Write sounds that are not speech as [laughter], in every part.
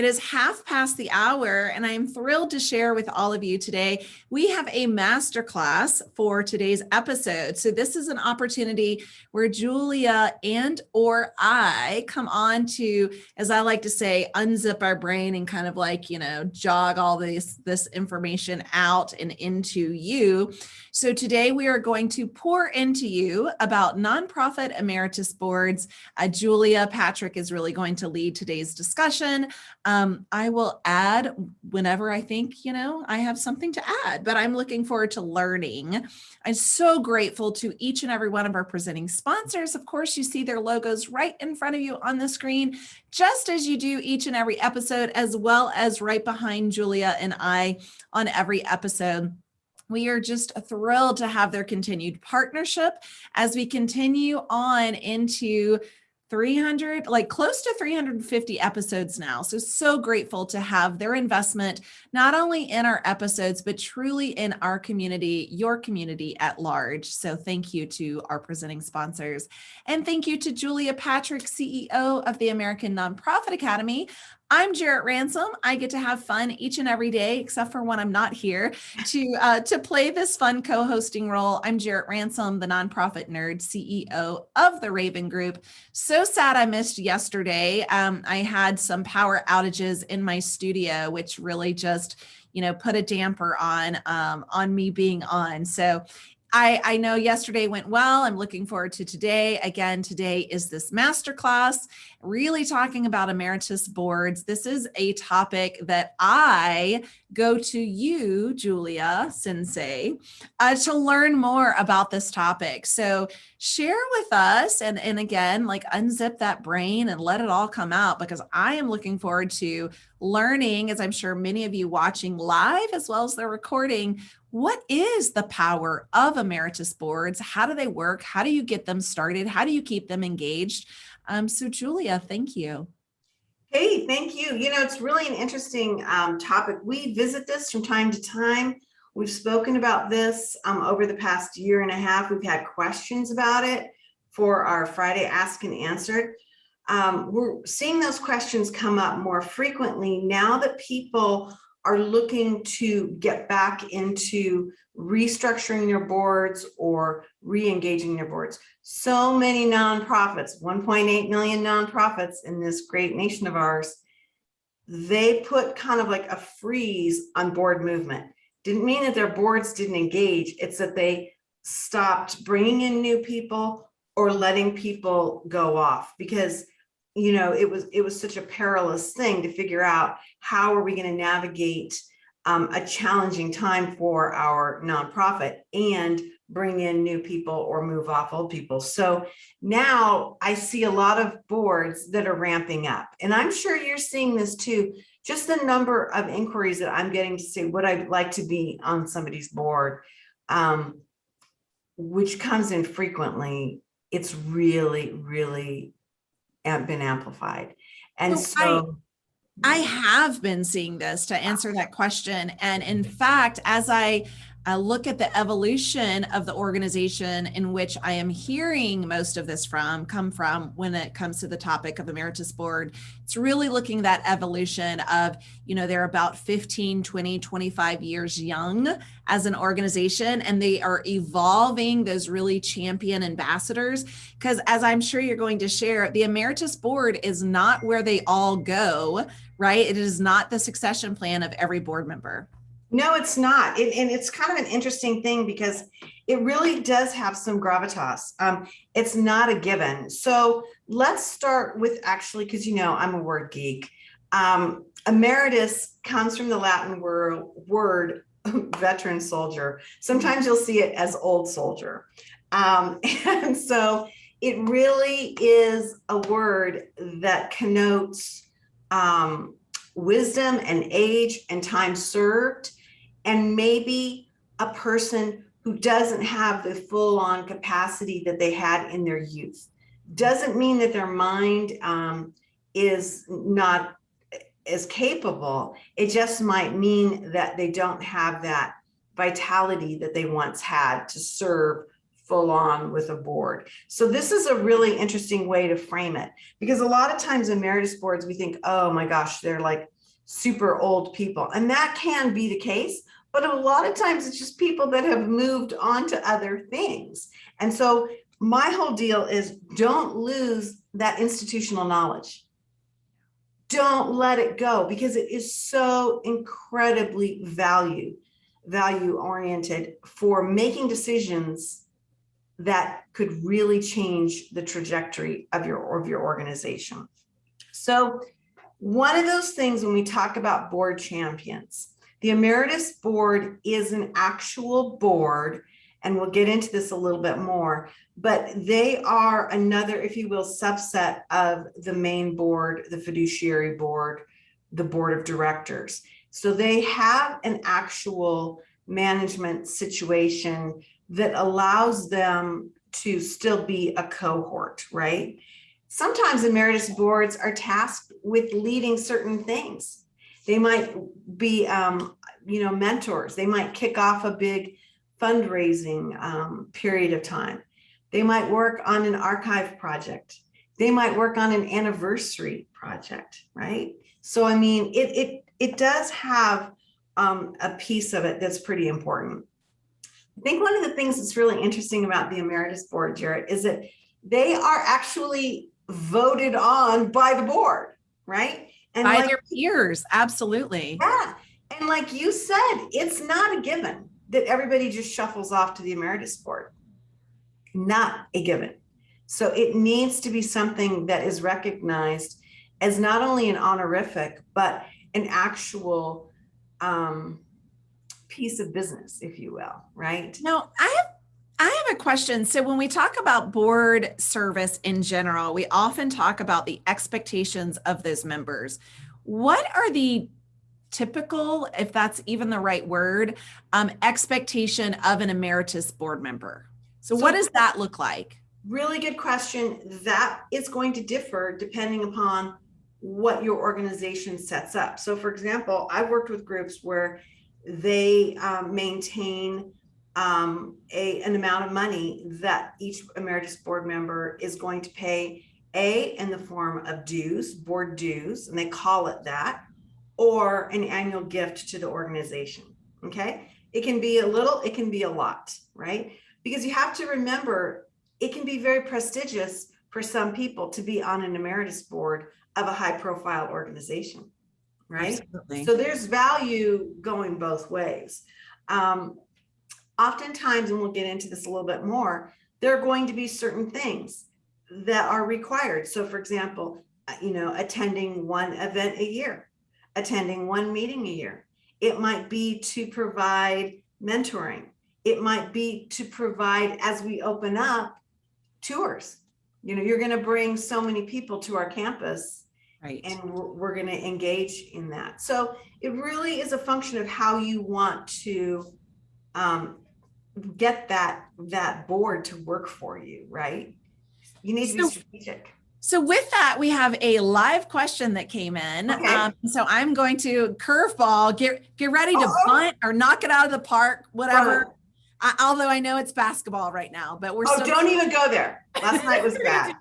It is half past the hour and I am thrilled to share with all of you today. We have a masterclass for today's episode. So this is an opportunity where Julia and or I come on to, as I like to say, unzip our brain and kind of like, you know, jog all this, this information out and into you. So today we are going to pour into you about nonprofit emeritus boards. Uh, Julia Patrick is really going to lead today's discussion. Um, I will add whenever I think, you know, I have something to add, but I'm looking forward to learning. I'm so grateful to each and every one of our presenting sponsors. Of course, you see their logos right in front of you on the screen, just as you do each and every episode, as well as right behind Julia and I on every episode. We are just thrilled to have their continued partnership as we continue on into 300 like close to 350 episodes now. So so grateful to have their investment not only in our episodes but truly in our community your community at large. So thank you to our presenting sponsors. And thank you to Julia Patrick CEO of the American Nonprofit Academy I'm Jarrett Ransom. I get to have fun each and every day, except for when I'm not here, to uh, to play this fun co-hosting role. I'm Jarrett Ransom, the nonprofit nerd CEO of the Raven Group. So sad I missed yesterday. Um, I had some power outages in my studio, which really just you know put a damper on um, on me being on. So I, I know yesterday went well. I'm looking forward to today. Again, today is this masterclass, really talking about emeritus boards. This is a topic that I go to you, Julia Sensei, uh, to learn more about this topic. So share with us and, and again, like unzip that brain and let it all come out because I am looking forward to learning, as I'm sure many of you watching live as well as the recording, what is the power of emeritus boards? How do they work? How do you get them started? How do you keep them engaged? Um, so Julia, thank you. Hey, thank you. You know, it's really an interesting um, topic. We visit this from time to time. We've spoken about this um, over the past year and a half. We've had questions about it for our Friday Ask and Answer. Um, we're seeing those questions come up more frequently now that people are looking to get back into restructuring their boards or re-engaging their boards. So many nonprofits, 1.8 million nonprofits in this great nation of ours, they put kind of like a freeze on board movement. Didn't mean that their boards didn't engage, it's that they stopped bringing in new people or letting people go off because you know, it was it was such a perilous thing to figure out how are we going to navigate um, a challenging time for our nonprofit and bring in new people or move off old people. So now I see a lot of boards that are ramping up and I'm sure you're seeing this too. Just the number of inquiries that I'm getting to say what I'd like to be on somebody's board, um, which comes in frequently. It's really, really been amplified. And so I, I have been seeing this to answer that question. And in mm-hmm. fact, as I uh, look at the evolution of the organization in which I am hearing most of this from come from when it comes to the topic of emeritus board. It's really looking that evolution of, you know, they're about 15, 20, 25 years young as an organization and they are evolving those really champion ambassadors. Because as I'm sure you're going to share, the emeritus board is not where they all go, right? It is not the succession plan of every board member. No, it's not. It, and it's kind of an interesting thing because it really does have some gravitas. Um, it's not a given. So let's start with actually, because you know, I'm a word geek. Um, emeritus comes from the Latin word, word [laughs] veteran soldier. Sometimes you'll see it as old soldier. Um, [laughs] and so it really is a word that connotes um, wisdom and age and time served and maybe a person who doesn't have the full on capacity that they had in their youth. Doesn't mean that their mind um, is not as capable. It just might mean that they don't have that vitality that they once had to serve full on with a board. So this is a really interesting way to frame it because a lot of times emeritus boards, we think, oh my gosh, they're like super old people. And that can be the case, but a lot of times it's just people that have moved on to other things. And so my whole deal is don't lose that institutional knowledge. Don't let it go because it is so incredibly value, value oriented for making decisions that could really change the trajectory of your, of your organization. So one of those things when we talk about board champions, the emeritus board is an actual board, and we'll get into this a little bit more, but they are another, if you will, subset of the main board, the fiduciary board, the board of directors. So they have an actual management situation that allows them to still be a cohort, right? Sometimes emeritus boards are tasked with leading certain things. They might be, um, you know, mentors. They might kick off a big fundraising um, period of time. They might work on an archive project. They might work on an anniversary project, right? So, I mean, it, it, it does have um, a piece of it that's pretty important. I think one of the things that's really interesting about the Emeritus Board, Jarrett, is that they are actually voted on by the board, right? And By like, their peers, absolutely. yeah, and like you said, it's not a given that everybody just shuffles off to the Emeritus Board. Not a given. So it needs to be something that is recognized as not only an honorific, but an actual um, piece of business, if you will, right? Now, I I have a question. So when we talk about board service in general, we often talk about the expectations of those members. What are the typical, if that's even the right word, um, expectation of an emeritus board member? So, So- what does that look like? Really good question. That is going to differ depending upon what your organization sets up. So for example, I've worked with groups where they um, maintain um, a, an amount of money that each emeritus board member is going to pay A, in the form of dues, board dues, and they call it that, or an annual gift to the organization, okay? It can be a little, it can be a lot, right? Because you have to remember, it can be very prestigious for some people to be on an emeritus board of a high profile organization, right? Absolutely. So there's value going both ways. Um, oftentimes, and we'll get into this a little bit more, there are going to be certain things that are required. So for example, uh, you know, attending one event a year, attending one meeting a year. It might be to provide mentoring. It might be to provide, as we open up, tours. You know, you're going to bring so many people to our campus Right. and we're, we're going to engage in that. So it really is a function of how you want to um, get that that board to work for you, right? You need to be So- strategic. So with that, we have a live question that came in. Okay. Um, so I'm going to curveball, get get ready to Uh-oh. bunt or knock it out of the park, whatever. Oh. I, although I know it's basketball right now, but we're Oh, don't even go there. Last night was [laughs] bad.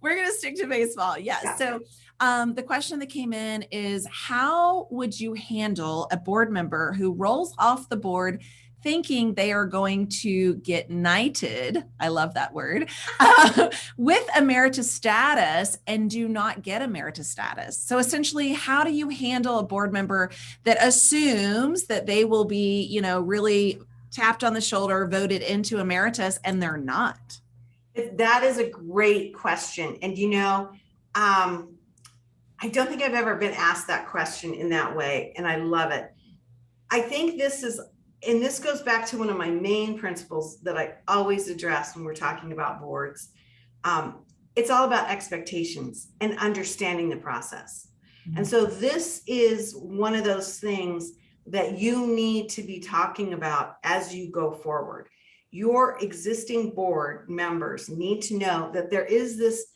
we're going to stick to baseball. Yes. Yeah. So um, the question that came in is how would you handle a board member who rolls off the board thinking they are going to get knighted? I love that word uh, [laughs] with emeritus status and do not get emeritus status. So essentially, how do you handle a board member that assumes that they will be, you know, really tapped on the shoulder, voted into emeritus, and they're not? That is a great question. And you know, um, I don't think I've ever been asked that question in that way, and I love it. I think this is, and this goes back to one of my main principles that I always address when we're talking about boards. Um, it's all about expectations and understanding the process. And so this is one of those things that you need to be talking about as you go forward. Your existing board members need to know that there is this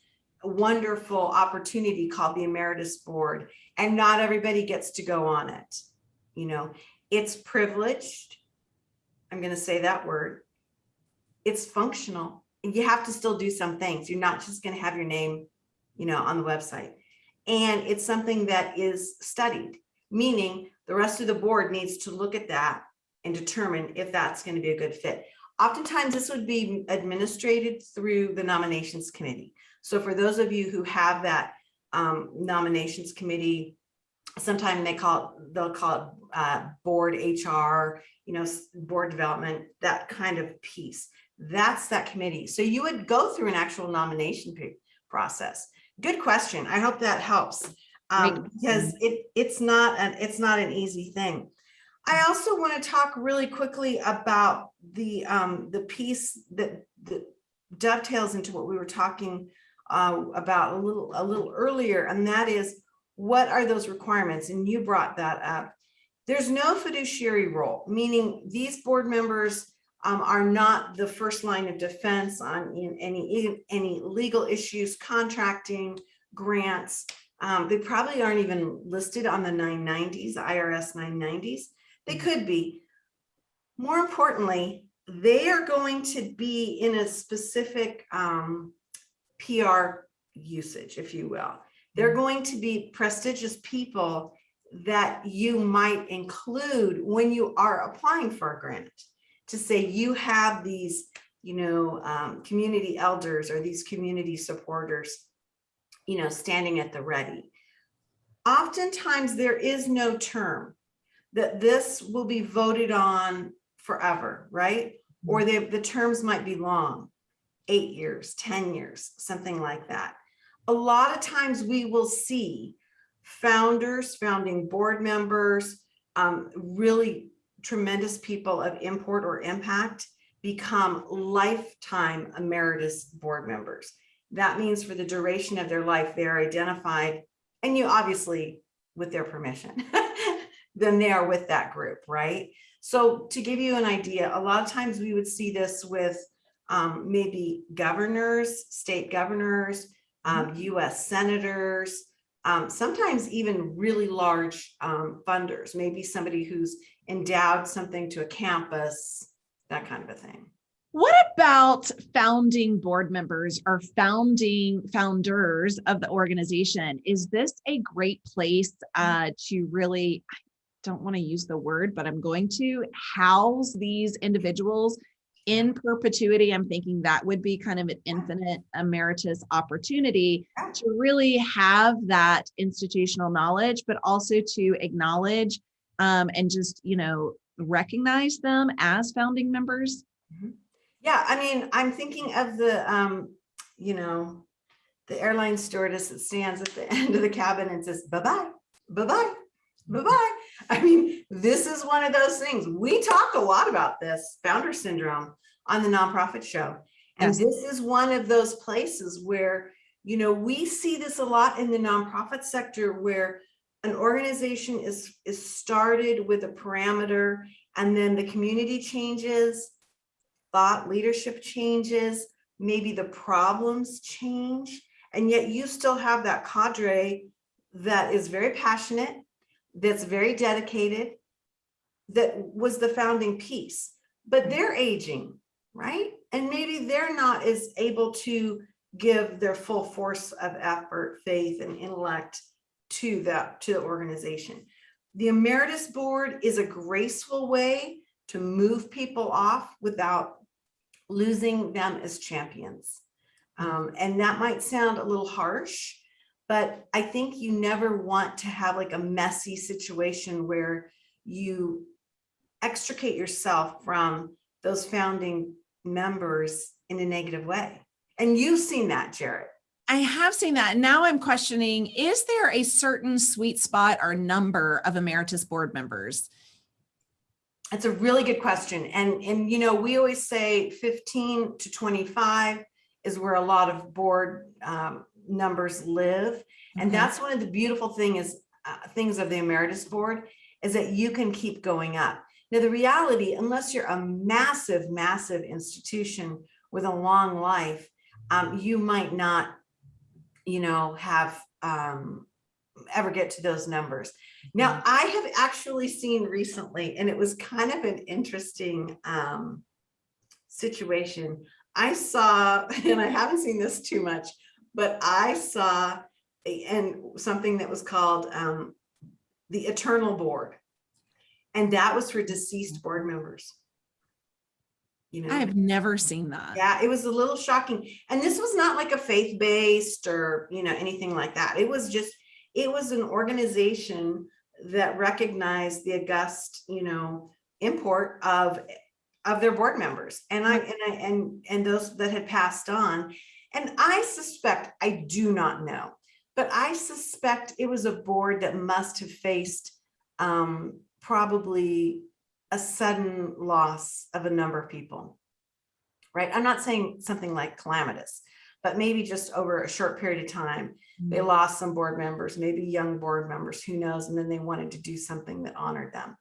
wonderful opportunity called the Emeritus Board, and not everybody gets to go on it. You know, it's privileged. I'm going to say that word. it's functional. and You have to still do some things. You're not just gonna have your name, you know, on the website. And it's something that is studied, meaning the rest of the board needs to look at that and determine if that's gonna be a good fit. Oftentimes, this would be administrated through the nominations committee. So for those of you who have that um, nominations committee, sometime they call it, they'll call it uh, board HR, you know, board development, that kind of piece. That's that committee. So you would go through an actual nomination process. Good question. I hope that helps. Um, because it, it's not, an it's not an easy thing. I also want to talk really quickly about the, um, the piece that, that dovetails into what we were talking uh, about a little, a little earlier, and that is, what are those requirements? And you brought that up. There's no fiduciary role, meaning these board members um, are not the first line of defense on in any, any legal issues, contracting, grants. Um, they probably aren't even listed on the nine nineties, IRS nine nineties. They could be. More importantly, they are going to be in a specific um, PR usage, if you will. They're going to be prestigious people that you might include when you are applying for a grant to say you have these, you know, um, community elders or these community supporters, you know, standing at the ready. Oftentimes there is no term that this will be voted on forever, right? Or the, the terms might be long, eight years, 10 years, something like that. A lot of times we will see founders, founding board members, um, really tremendous people of import or impact become lifetime emeritus board members. That means for the duration of their life, they're identified, and you obviously, with their permission, [laughs] then they are with that group, right? So to give you an idea, a lot of times we would see this with um, maybe governors, state governors, um, US senators, um, sometimes even really large um, funders, maybe somebody who's endowed something to a campus, that kind of a thing. What about founding board members or founding founders of the organization? Is this a great place uh, to really, I don't want to use the word, but I'm going to house these individuals in perpetuity? I'm thinking that would be kind of an infinite emeritus opportunity to really have that institutional knowledge, but also to acknowledge um, and just, you know, recognize them as founding members. Yeah, I mean, I'm thinking of the, um, you know, the airline stewardess that stands at the [laughs] end of the cabin and says, bye-bye, bye-bye, bye-bye. [laughs] I mean, this is one of those things. We talk a lot about this founder syndrome on the nonprofit show. And Yes. this is one of those places where, you know, we see this a lot in the nonprofit sector where an organization is, is started with a parameter and then the community changes, thought leadership changes, maybe the problems change, and yet you still have that cadre that is very passionate, that's very dedicated, that was the founding piece, but they're aging, right? And maybe they're not as able to give their full force of effort, faith, and intellect to that, to the organization. The emeritus board is a graceful way to move people off without losing them as champions. Um, and that might sound a little harsh, but I think you never want to have like a messy situation where you extricate yourself from those founding members in a negative way. And you've seen that, Jarrett. I have seen that. Now I'm questioning, is there a certain sweet spot or number of emeritus board members? That's a really good question. And, and, you know, we always say 15 to 25 is where a lot of board um, numbers live. And that's one of the beautiful thing is, uh, things of the emeritus board is that you can keep going up. Now, the reality, unless you're a massive, massive institution with a long life, um, you might not, you know, have um, ever get to those numbers. Now, I have actually seen recently, and it was kind of an interesting um, situation. I saw, [laughs] and I haven't seen this too much, but I saw and something that was called um, the Eternal Board. And that was for deceased board members. You know? I have never seen that. Yeah, it was a little shocking. And this was not like a faith-based or, you know, anything like that. It was just, it was an organization that recognized the august, you know, import of, of their board members. And I, and I, and, and those that had passed on. And I suspect, I do not know, but I suspect it was a board that must have faced um, probably a sudden loss of a number of people, right? I'm not saying something like calamitous, but maybe just over a short period of time, they lost some board members, maybe young board members, who knows? And then they wanted to do something that honored them.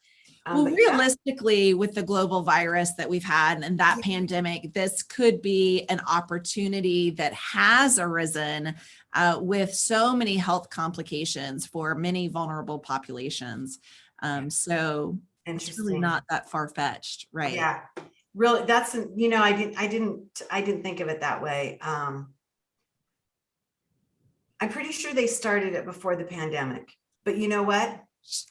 Um, Well, but yeah, realistically, with the global virus that we've had and that pandemic, this could be an opportunity that has arisen uh, with so many health complications for many vulnerable populations. Um, so it's really not that far fetched, right? Yeah, really, that's, you know, I didn't, I didn't, I didn't think of it that way. Um. I'm pretty sure they started it before the pandemic, but you know what?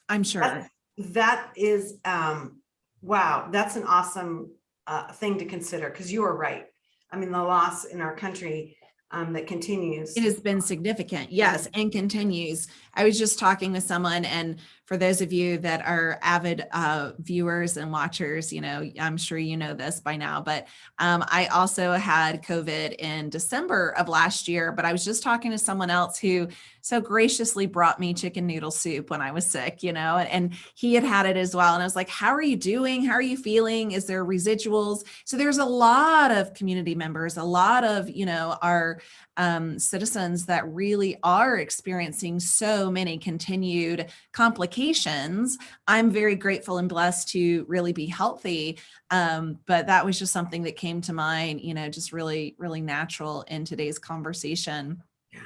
I'm sure. That- That is, um, wow, that's an awesome uh, thing to consider, because you are right. I mean, the loss in our country um, that continues. It has been significant, yes, and continues. I was just talking with someone and for those of you that are avid uh, viewers and watchers, you know, I'm sure you know this by now, but um, I also had COVID in December of last year, but I was just talking to someone else who so graciously brought me chicken noodle soup when I was sick, you know, and, and he had had it as well. And I was like, how are you doing? How are you feeling? Is there residuals? So there's a lot of community members, a lot of, you know, our um, citizens that really are experiencing so many continued complications. I'm very grateful and blessed to really be healthy. Um, but that was just something that came to mind, you know, just really, really natural in today's conversation. Yeah.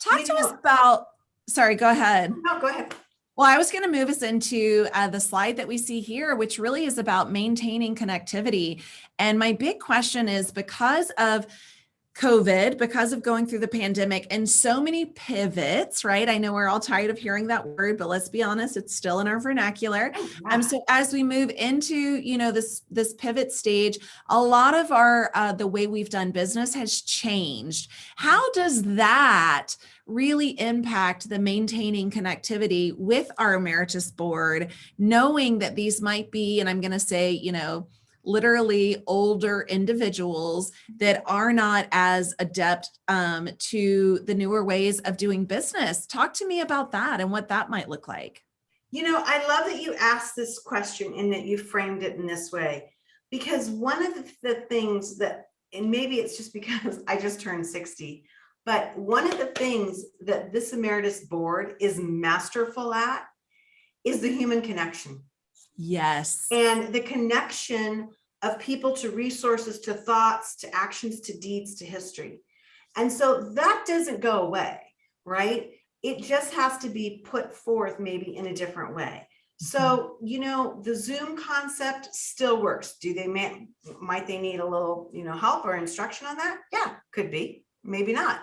Talk You to us about, sorry, go ahead. No, go ahead. Well, I was going to move us into uh, the slide that we see here, which really is about maintaining connectivity. And my big question is because of COVID, because of going through the pandemic and so many pivots, right? I know we're all tired of hearing that word, but let's be honest, it's still in our vernacular. Um, so as we move into, you know, this this pivot stage, a lot of our uh, the way we've done business has changed. How does that really impact the maintaining connectivity with our emeritus board, knowing that these might be, and I'm going to say, you know, literally older individuals that are not as adept um, to the newer ways of doing business. Talk to me about that and what that might look like. You know, I love that you asked this question and that you framed it in this way, because one of the, things that, and maybe it's just [laughs] because I just turned 60, but one of the things that this emeritus board is masterful at is the human connection Yes. and the connection of people to resources, to thoughts, to actions, to deeds, to history. And so that doesn't go away, right? It just has to be put forth maybe in a different way. So, you know, the Zoom concept still works. Do they, ma- might they need a little, you know, help or instruction on that? Yeah, could be, maybe not.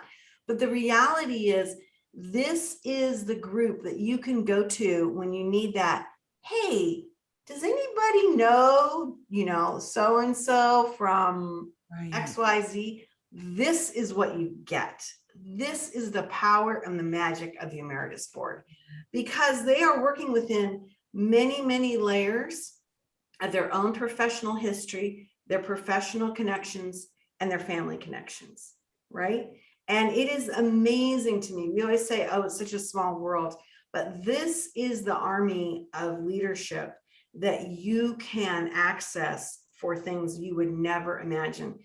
But the reality is, this is the group that you can go to when you need that. Hey, does anybody know, you know, so-and-so from Right. XYZ? This is what you get. This is the power and the magic of the Emeritus Board because they are working within many, many layers of their own professional history, their professional connections, and their family connections, right? And it is amazing to me. We always say, oh, it's such a small world, but this is the army of leadership that you can access for things you would never imagine.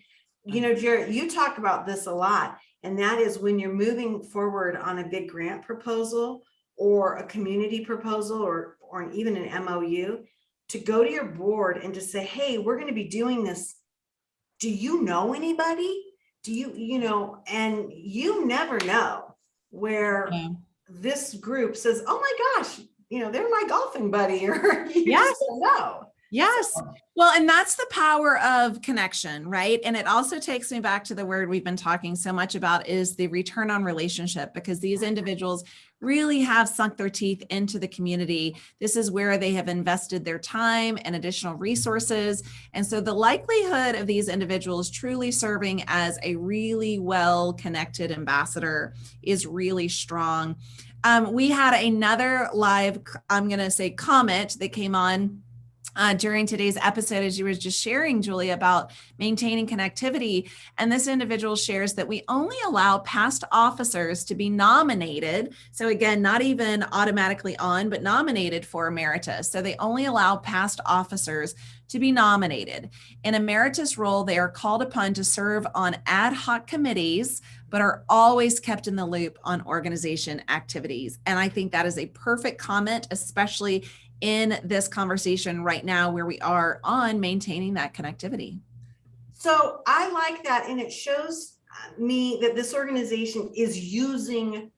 You know, mm-hmm. Jarrett, you talk about this a lot, and that is when you're moving forward on a big grant proposal or a community proposal or, or an- even an MOU, to go to your board and to say, hey, we're going to be doing this. Do you know anybody? Do you, you know, and you never know where Yeah. this group says, oh my gosh, you know, they're my golfing buddy [laughs] or you Yes. just don't know. Yes. So, Well, and that's the power of connection, right? And it also takes me back to the word we've been talking so much about is the return on relationship because these individuals really have sunk their teeth into the community. This is where they have invested their time and additional resources. And so the likelihood of these individuals truly serving as a really well connected ambassador is really strong. Um, we had another live, I'm going to say comment that came on uh, during today's episode, as you were just sharing, Julie, about maintaining connectivity. And this individual shares that we only allow past officers to be nominated. So, again, not even automatically on, but nominated for emeritus. So, they only allow past officers to be nominated. In emeritus role, they are called upon to serve on ad hoc committees, but are always kept in the loop on organization activities. And I think that is a perfect comment, especially in this conversation right now where we are on maintaining that connectivity. So I like that. And it shows uh, me that this organization is using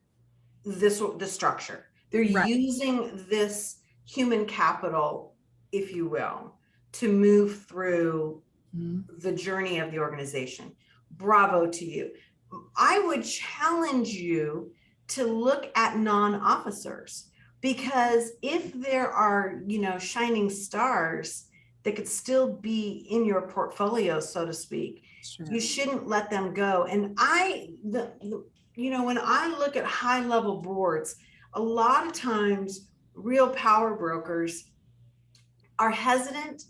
this, the structure. They're Right. using this human capital, if you will, to move through mm-hmm. the journey of the organization. Bravo to you. I would challenge you to look at non-officers because if there are, you know, shining stars that could still be in your portfolio, so to speak, Sure. you shouldn't let them go. And I, the, the- you know, when I look at high level boards, a lot of times real power brokers are hesitant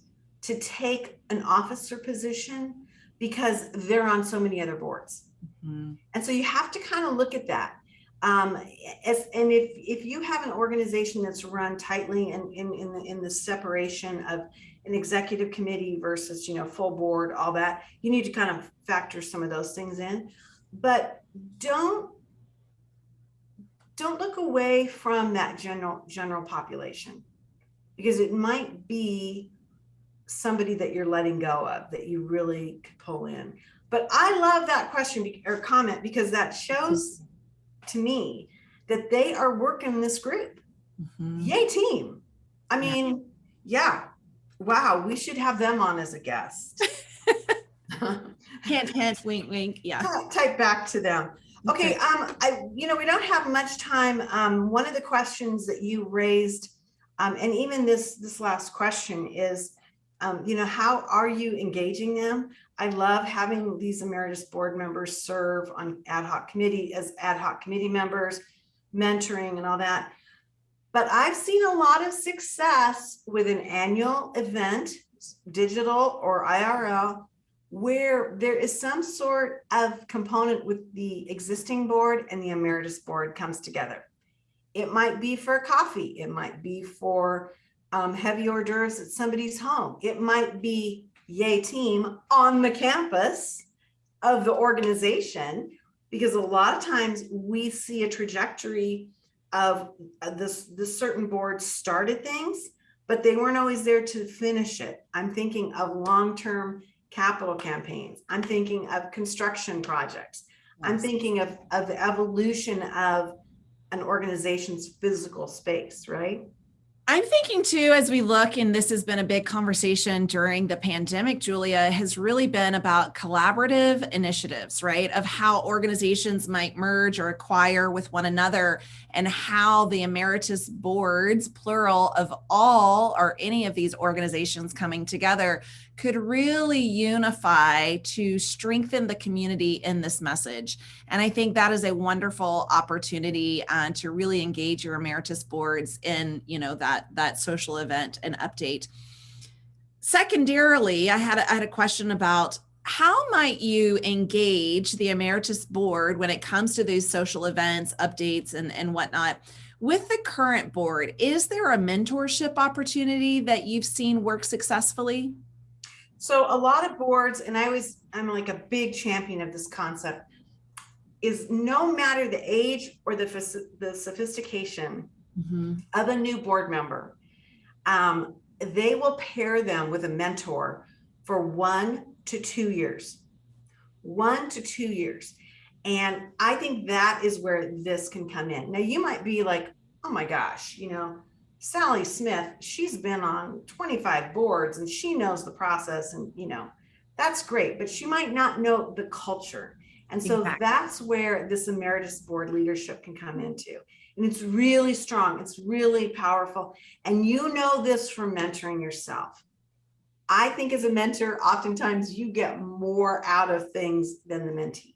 to take an officer position because they're on so many other boards. Mhm. And so you have to kind of look at that. Um, as, and if, if you have an organization that's run tightly and in, in, the, in the separation of an executive committee versus, you know, full board, all that, you need to kind of factor some of those things in. But don't, don't look away from that general, general population because it might be somebody that you're letting go of that you really could pull in. But I love that question or comment because that shows to me that they are working this group. Mhm. Yay, team. I mean, yeah. Wow, we should have them on as a guest. [laughs] [laughs] Hint, hint, wink, wink. Yeah. Type back to them. Okay, um, I, you know, we don't have much time. Um, one of the questions that you raised, um, and even this, this last question is, um, you know, how are you engaging them? I love having these emeritus board members serve on ad hoc committee as ad hoc committee members, mentoring and all that. But I've seen a lot of success with an annual event, digital or IRL, where there is some sort of component with the existing board and the emeritus board comes together. It might be for coffee, it might be for um, heavy hors d'oeuvres at somebody's home. It might be yay team on the campus of the organization, because a lot of times we see a trajectory of uh, this, this certain board started things, but they weren't always there to finish it. I'm thinking of long-term capital campaigns. I'm thinking of construction projects. I'm thinking of, of the evolution of an organization's physical space, right? I'm thinking too, as we look, and this has been a big conversation during the pandemic, Julia, has really been about collaborative initiatives, right? Of how organizations might merge or acquire with one another, and how the emeritus boards, plural of all or any of these organizations coming together, could really unify to strengthen the community in this message. And I think that is a wonderful opportunity uh, to really engage your emeritus boards in, you know, that that social event and update. Secondarily, I had a, I had a question about how might you engage the emeritus board when it comes to these social events, updates, and and whatnot. With the current board, is there a mentorship opportunity that you've seen work successfully? So a lot of boards, and I always, I'm like a big champion of this concept, is no matter the age or the, the sophistication of a new board member, um, they will pair them with a mentor for one to two years. One to two years. And I think that is where this can come in. Now, you might be like, oh my gosh, you know, Sally Smith, she's been on 25 boards and she knows the process and, you know, that's great, but she might not know the culture. And so Exactly. that's where this emeritus board leadership can come into. And it's really strong. It's really powerful. And you know this from mentoring yourself. I think as a mentor, oftentimes you get more out of things than the mentee.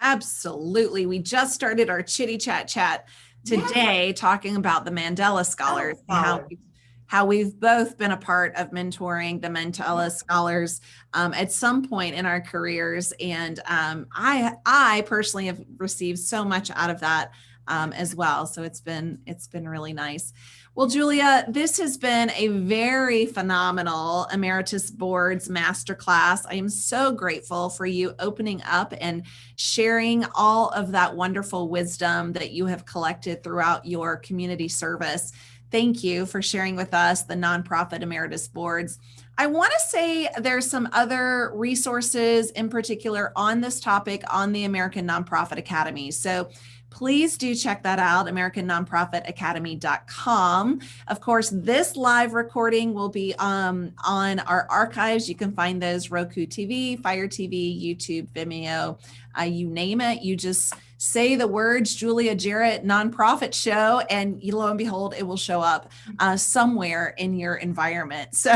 Absolutely. We just started our chitty chat chat Yeah. today talking about the Mandela Scholars, and how, Scholars. how we've both been a part of mentoring the Mandela Scholars um, at some point in our careers. And um, I, I personally have received so much out of that um, as well. So it's been, it's been really nice. Well, Julia, this has been a very phenomenal Emeritus Boards Masterclass. I am so grateful for you opening up and sharing all of that wonderful wisdom that you have collected throughout your community service. Thank you for sharing with us the nonprofit emeritus boards. I want to say there's some other resources in particular on this topic on the American Nonprofit Academy. So please do check that out, americannonprofitacademy.com. Of course, this live recording will be um, on our archives. You can find those Roku TV, Fire TV, YouTube, Vimeo, uh, you name it. You just say the words Julia Jarrett nonprofit show, and lo and behold, it will show up uh, somewhere in your environment. So.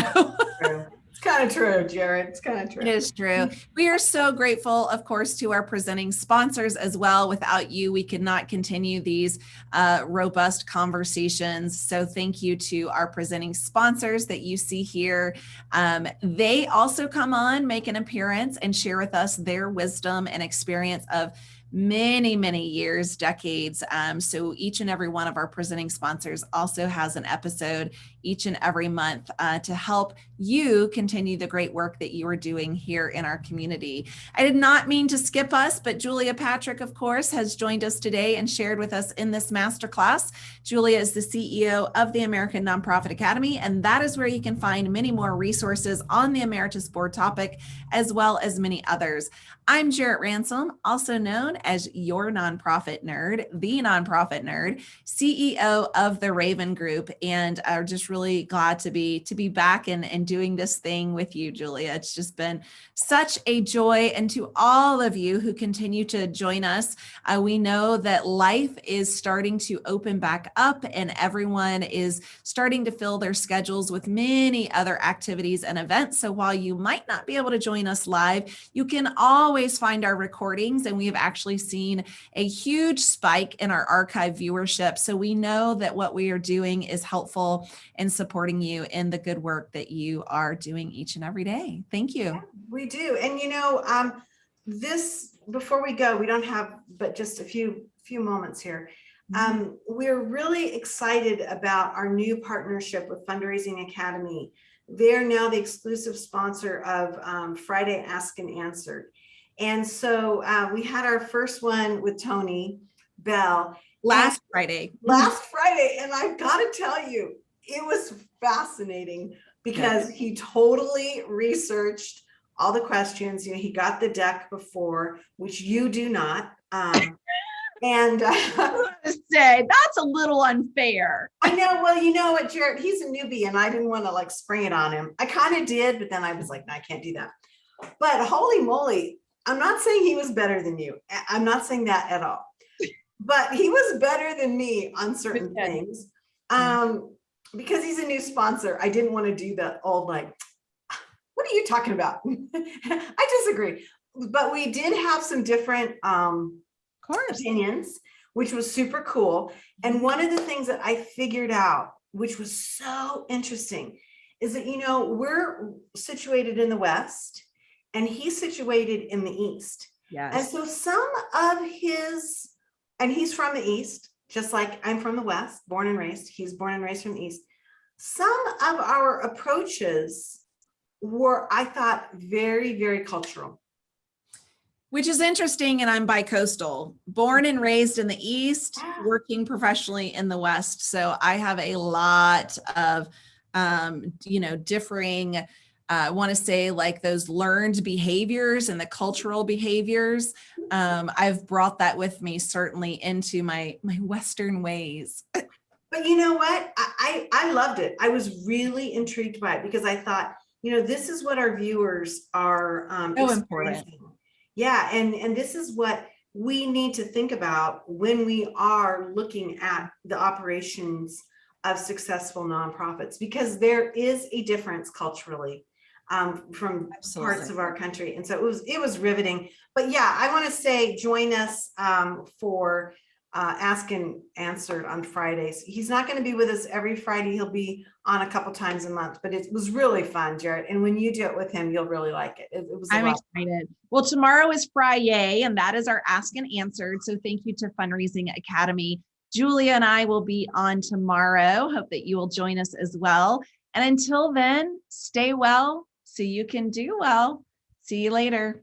[laughs] It's kind of true, Jarrett. It's kind of true. it is true. We are so grateful, of course, to our presenting sponsors as well. Without you, we could not continue these uh, robust conversations. So thank you to our presenting sponsors that you see here. Um, they also come on, make an appearance, and share with us their wisdom and experience of many, many years, decades. Um, so each and every one of our presenting sponsors also has an episode each and every month uh, to help you continue the great work that you are doing here in our community. I did not mean to skip us, but Julia Patrick, of course, has joined us today and shared with us in this masterclass. Julia is the CEO of the American Nonprofit Academy, and that is where you can find many more resources on the Emeritus Board topic, as well as many others. I'm Jarrett Ransom, also known as your nonprofit nerd, the nonprofit nerd, CEO of the Raven Group, and are just really glad to be to be back and, and doing this thing with you, Julia. It's just been such a joy. And to all of you who continue to join us, uh, we know that life is starting to open back up and everyone is starting to fill their schedules with many other activities and events. So while you might not be able to join us live, you can always find our recordings and we have actually seen a huge spike in our archive viewership. So we know that what we are doing is helpful in supporting you in the good work that you are doing each and every day. Thank you. We do. And you know, um, this, before we go, we don't have but just a few, few moments here. Um, we're really excited about our new partnership with Fundraising Academy. They're now the exclusive sponsor of um, Friday Ask and Answered. And so uh, we had our first one with Tony Beall Last Friday. last Friday, and I've got to tell you, it was fascinating because he totally researched all the questions. You know, he got the deck before, which you do not. Um, [laughs] and uh, say that's a little unfair. I know, well, you know what, Jarrett, he's a newbie, and I didn't want to like spring it on him. I kind of did, but then I was like, no, I can't do that. But holy moly, I'm not saying he was better than you. I'm not saying that at all. [laughs] But he was better than me on certain things. Um, because he's a new sponsor, I didn't want to do that old like, what are you talking about? [laughs] I disagree. But we did have some different um opinions, which was super cool. And one of the things that I figured out, which was so interesting, is that, you know, we're situated in the West and he's situated in the East. And so some of his, and he's from the East, just like I'm from the West, born and raised, he's born and raised from the East. Some of our approaches were, I thought, very, very cultural. Which is interesting, and I'm bi-coastal, born and raised in the East, Yeah. working professionally in the West. So I have a lot of, um, you know, differing, I want to say like those learned behaviors and the cultural behaviors. Um, I've brought that with me certainly into my my Western ways. [laughs] But you know what? I, I, I loved it. I was really intrigued by it because I thought, you know, this is what our viewers are um, So important. Yeah, and, and this is what we need to think about when we are looking at the operations of successful nonprofits, because there is a difference culturally um, from parts of our country. And so it was, it was riveting. But yeah, I want to say, join us um, for uh, Ask and Answered on Fridays. He's not going to be with us every Friday. He'll be on a couple times a month, but it was really fun, Jarrett. And when you do it with him, you'll really like it. It, it was I'm lot. excited. Well, tomorrow is Friday and that is our Ask and Answered. So thank you to Fundraising Academy. Julia and I will be on tomorrow. Hope that you will join us as well. And until then, stay well so you can do well. See you later.